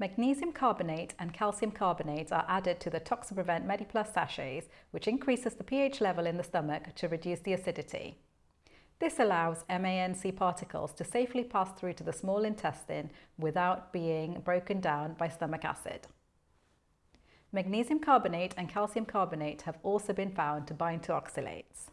Magnesium carbonate and calcium carbonate are added to the Toxaprevent MediPlus sachets, which increases the pH level in the stomach to reduce the acidity. This allows MANC particles to safely pass through to the small intestine without being broken down by stomach acid. Magnesium carbonate and calcium carbonate have also been found to bind to oxalates.